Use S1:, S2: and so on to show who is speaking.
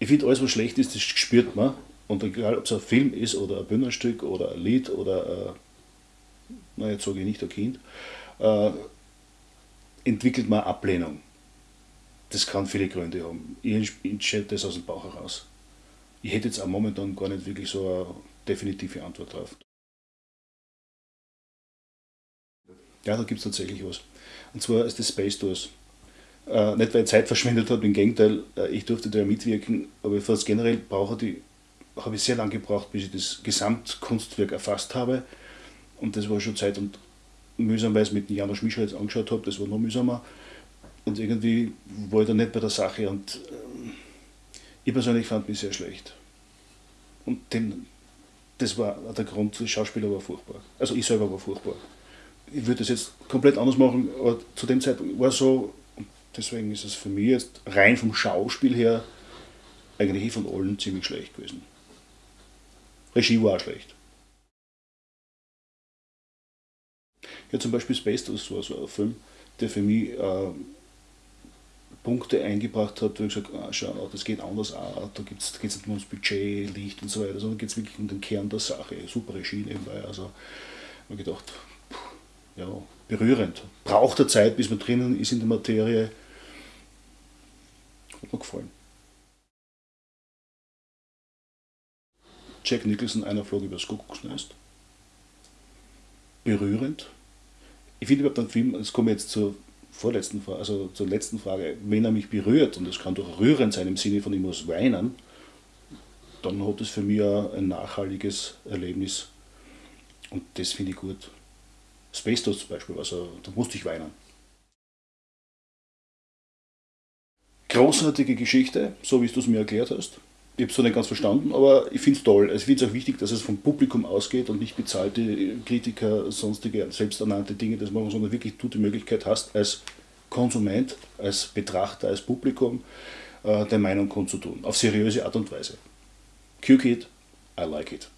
S1: Ich finde, alles, was schlecht ist, das spürt man. Und egal, ob es ein Film ist oder ein Bühnenstück oder ein Lied oder, äh, na jetzt sage ich nicht ein Kind, äh, entwickelt man Ablehnung. Das kann viele Gründe haben. Ich entscheide das aus dem Bauch heraus. Ich hätte jetzt auch momentan gar nicht wirklich so eine definitive Antwort drauf. Ja, da gibt es tatsächlich was. Und zwar ist das Space Tours. Äh, nicht weil ich Zeit verschwendet habe, im Gegenteil, äh, ich durfte da mitwirken, aber fast generell brauche die, habe ich sehr lange gebraucht, bis ich das Gesamtkunstwerk erfasst habe. Und das war schon Zeit und mühsam, weil ich es mit Janusz Mischer jetzt angeschaut habe, das war noch mühsamer. Und irgendwie war ich da nicht bei der Sache und äh, ich persönlich fand mich sehr schlecht. Und den, das war der Grund, der Schauspieler war furchtbar. Also ich selber war furchtbar. Ich würde das jetzt komplett anders machen, aber zu dem Zeitpunkt war so, deswegen ist es für mich jetzt rein vom Schauspiel her eigentlich von allen ziemlich schlecht gewesen. Regie war auch schlecht. Ja, zum Beispiel Space Toast war so ein Film, der für mich äh, Punkte eingebracht hat, wo ich gesagt habe, ah, schau, das geht anders auch, da geht es nicht nur ums Budget, Licht und so weiter, sondern geht es wirklich um den Kern der Sache. Super Regie nebenbei. Also ich gedacht, ja, berührend. Braucht der Zeit, bis man drinnen ist in der Materie. Hat mir gefallen. Jack Nicholson, einer flog übers Kuckucksnest. Berührend. Ich finde überhaupt einen Film, das komme jetzt zur vorletzten Frage, also zur letzten Frage, wenn er mich berührt, und das kann doch rührend sein im Sinne von ich muss weinen, dann hat es für mich ein nachhaltiges Erlebnis. Und das finde ich gut. Space Toast zum Beispiel, also da musste ich weinen. Großartige Geschichte, so wie du es mir erklärt hast. Ich habe es so nicht ganz verstanden, aber ich finde es toll. Also ich finde es auch wichtig, dass es vom Publikum ausgeht und nicht bezahlte Kritiker, sonstige selbsternannte Dinge das machen, sondern wirklich du die Möglichkeit hast, als Konsument, als Betrachter, als Publikum äh, der Meinung kundzutun. Auf seriöse Art und Weise. Q-Kid, I like it.